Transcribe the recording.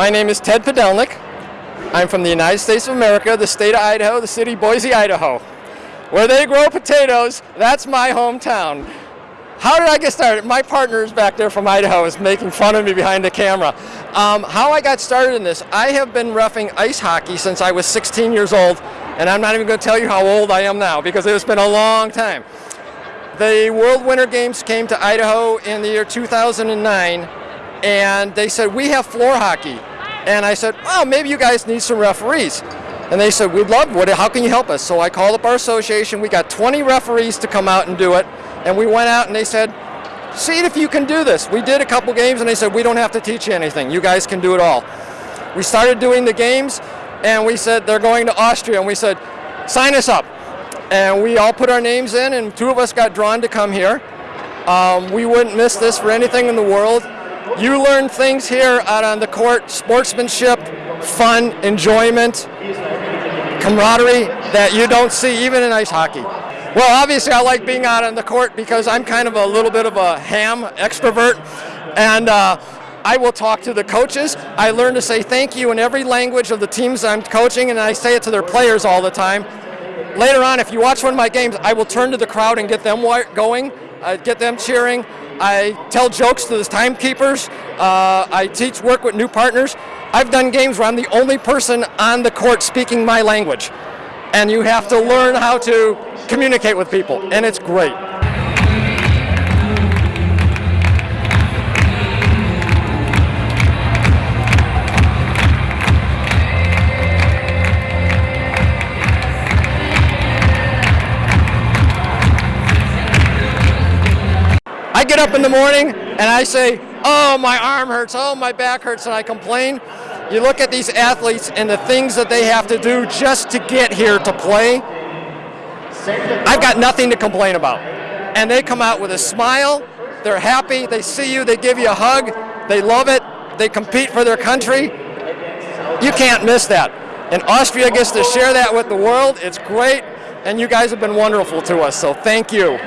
My name is Ted Podelnik. I'm from the United States of America, the state of Idaho, the city Boise, Idaho. Where they grow potatoes, that's my hometown. How did I get started? My partner is back there from Idaho is making fun of me behind the camera. Um, how I got started in this, I have been roughing ice hockey since I was 16 years old, and I'm not even going to tell you how old I am now because it's been a long time. The World Winter Games came to Idaho in the year 2009, and they said, we have floor hockey. And I said, oh, maybe you guys need some referees. And they said, we'd love, what, how can you help us? So I called up our association. We got 20 referees to come out and do it. And we went out and they said, see if you can do this. We did a couple games and they said, we don't have to teach you anything. You guys can do it all. We started doing the games and we said, they're going to Austria. And we said, sign us up. And we all put our names in and two of us got drawn to come here. Um, we wouldn't miss this for anything in the world. You learn things here out on the court, sportsmanship, fun, enjoyment, camaraderie that you don't see even in ice hockey. Well, obviously I like being out on the court because I'm kind of a little bit of a ham extrovert and uh, I will talk to the coaches. I learn to say thank you in every language of the teams I'm coaching and I say it to their players all the time. Later on, if you watch one of my games, I will turn to the crowd and get them going, uh, get them cheering. I tell jokes to the timekeepers. Uh, I teach work with new partners. I've done games where I'm the only person on the court speaking my language. And you have to learn how to communicate with people, and it's great. Get up in the morning and I say, oh, my arm hurts, oh, my back hurts, and I complain. You look at these athletes and the things that they have to do just to get here to play. I've got nothing to complain about. And they come out with a smile, they're happy, they see you, they give you a hug, they love it, they compete for their country. You can't miss that. And Austria gets to share that with the world. It's great, and you guys have been wonderful to us, so thank you.